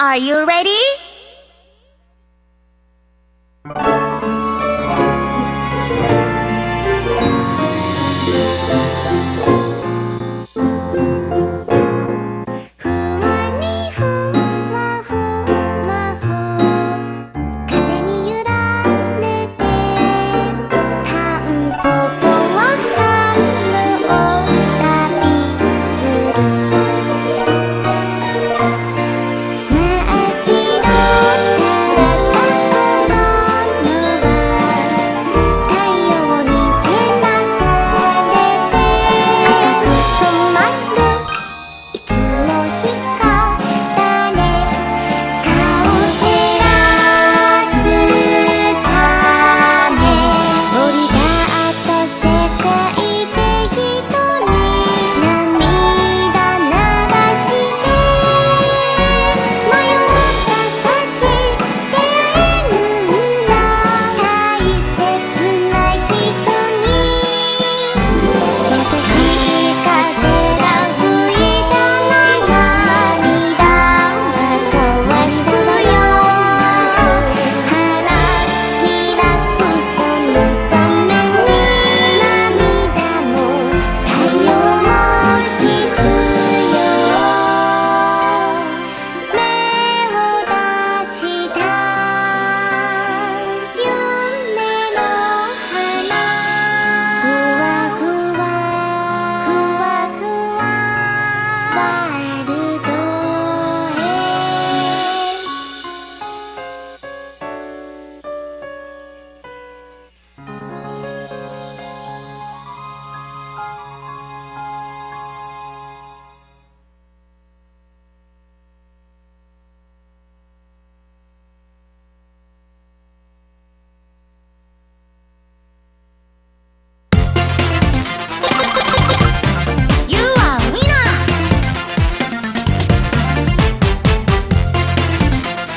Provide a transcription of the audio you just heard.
Are you ready?